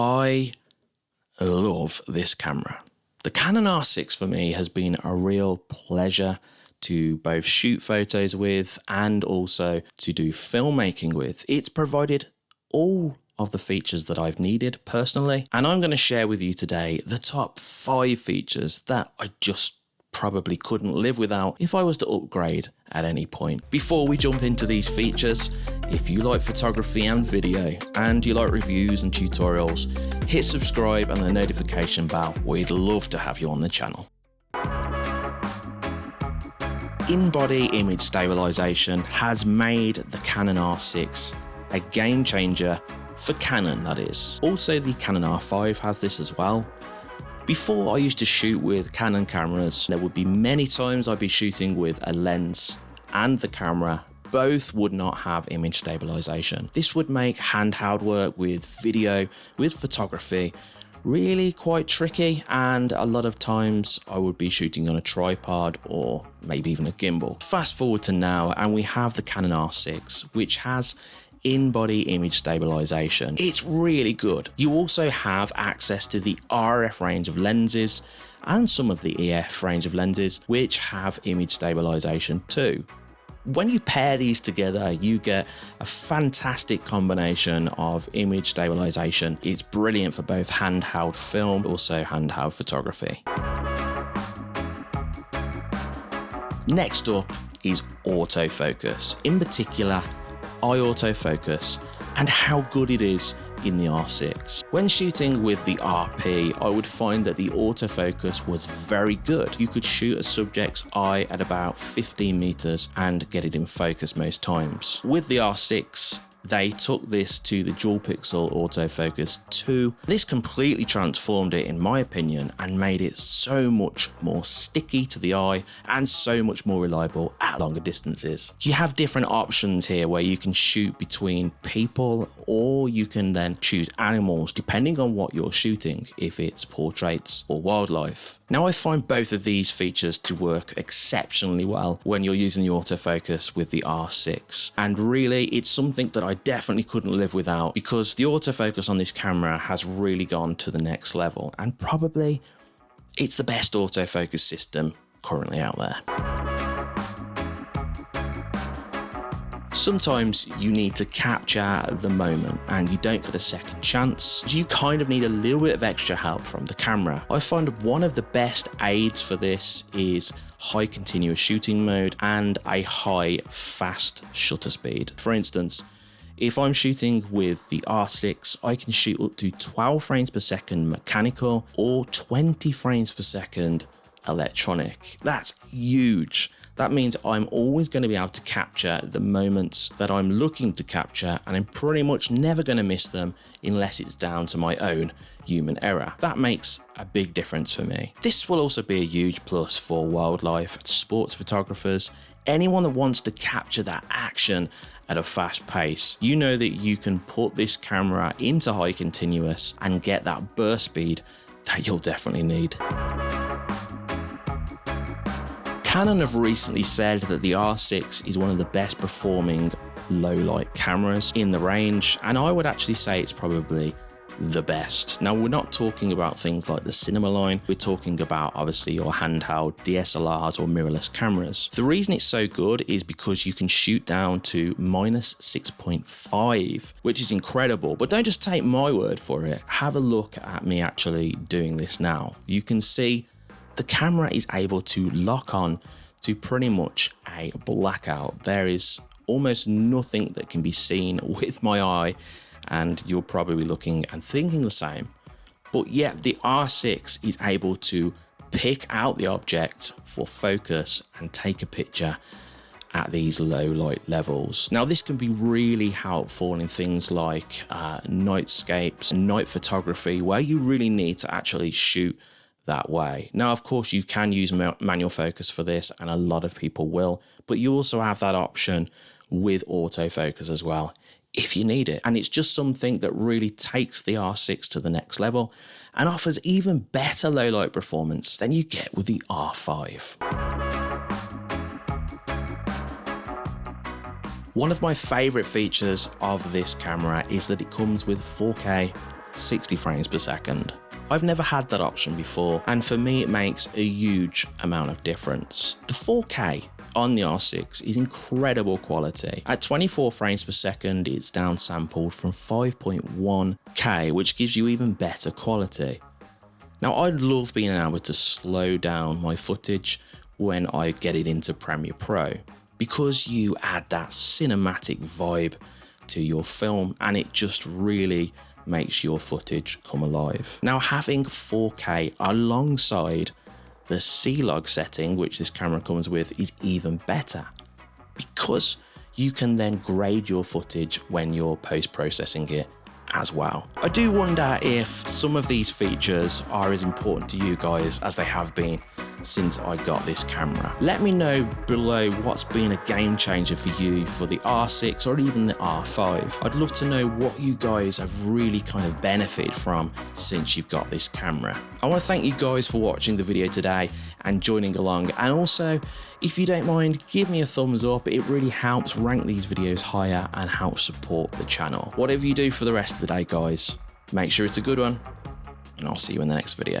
I love this camera. The Canon R6 for me has been a real pleasure to both shoot photos with and also to do filmmaking with. It's provided all of the features that I've needed personally, and I'm going to share with you today the top five features that I just probably couldn't live without if I was to upgrade at any point. Before we jump into these features, if you like photography and video and you like reviews and tutorials, hit subscribe and the notification bell. We'd love to have you on the channel. In-body image stabilization has made the Canon R6 a game changer for Canon that is. Also the Canon R5 has this as well before I used to shoot with Canon cameras, there would be many times I'd be shooting with a lens and the camera both would not have image stabilization. This would make handheld work with video, with photography, really quite tricky and a lot of times I would be shooting on a tripod or maybe even a gimbal. Fast forward to now and we have the Canon R6 which has in-body image stabilization. It's really good. You also have access to the RF range of lenses and some of the EF range of lenses which have image stabilization too. When you pair these together, you get a fantastic combination of image stabilization. It's brilliant for both handheld film, also handheld photography. Next up is autofocus. In particular, eye autofocus and how good it is in the R6. When shooting with the RP, I would find that the autofocus was very good. You could shoot a subject's eye at about 15 meters and get it in focus most times. With the R6, they took this to the dual pixel autofocus 2. This completely transformed it in my opinion and made it so much more sticky to the eye and so much more reliable at longer distances. You have different options here where you can shoot between people or you can then choose animals depending on what you're shooting if it's portraits or wildlife. Now I find both of these features to work exceptionally well when you're using the autofocus with the R6 and really it's something that I definitely couldn't live without because the autofocus on this camera has really gone to the next level and probably it's the best autofocus system currently out there. Sometimes you need to capture the moment and you don't get a second chance. You kind of need a little bit of extra help from the camera. I find one of the best aids for this is high continuous shooting mode and a high fast shutter speed. For instance, if I'm shooting with the R6, I can shoot up to 12 frames per second mechanical or 20 frames per second electronic. That's huge. That means I'm always going to be able to capture the moments that I'm looking to capture and I'm pretty much never going to miss them unless it's down to my own human error. That makes a big difference for me. This will also be a huge plus for wildlife, sports photographers, anyone that wants to capture that action at a fast pace. You know that you can put this camera into high continuous and get that burst speed that you'll definitely need. Canon have recently said that the R6 is one of the best performing low light cameras in the range, and I would actually say it's probably the best. Now, we're not talking about things like the cinema line, we're talking about obviously your handheld DSLRs or mirrorless cameras. The reason it's so good is because you can shoot down to minus 6.5, which is incredible. But don't just take my word for it, have a look at me actually doing this now. You can see the camera is able to lock on to pretty much a blackout. There is almost nothing that can be seen with my eye and you're probably looking and thinking the same. But yet the R6 is able to pick out the object for focus and take a picture at these low light levels. Now this can be really helpful in things like uh, nightscapes, night photography, where you really need to actually shoot that way. Now, of course, you can use manual focus for this, and a lot of people will, but you also have that option with autofocus as well if you need it. And it's just something that really takes the R6 to the next level and offers even better low light performance than you get with the R5. One of my favorite features of this camera is that it comes with 4K 60 frames per second. I've never had that option before, and for me, it makes a huge amount of difference. The 4K on the R6 is incredible quality. At 24 frames per second, it's downsampled from 5.1K, which gives you even better quality. Now, I love being able to slow down my footage when I get it into Premiere Pro because you add that cinematic vibe to your film and it just really makes your footage come alive. Now, having 4K alongside the C-Log setting, which this camera comes with, is even better because you can then grade your footage when you're post-processing it as well. I do wonder if some of these features are as important to you guys as they have been since I got this camera. Let me know below what's been a game changer for you for the R6 or even the R5. I'd love to know what you guys have really kind of benefited from since you've got this camera. I want to thank you guys for watching the video today and joining along and also if you don't mind give me a thumbs up it really helps rank these videos higher and helps support the channel. Whatever you do for the rest of the day guys make sure it's a good one and I'll see you in the next video.